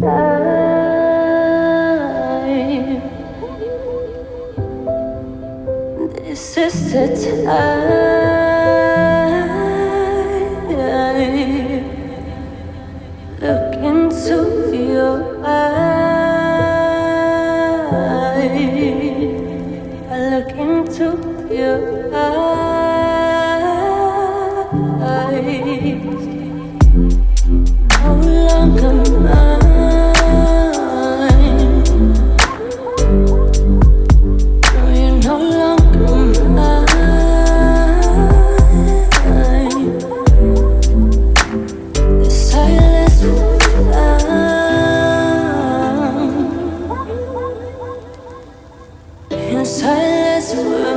This is the time. Look into your eyes. I look into your eyes. silence will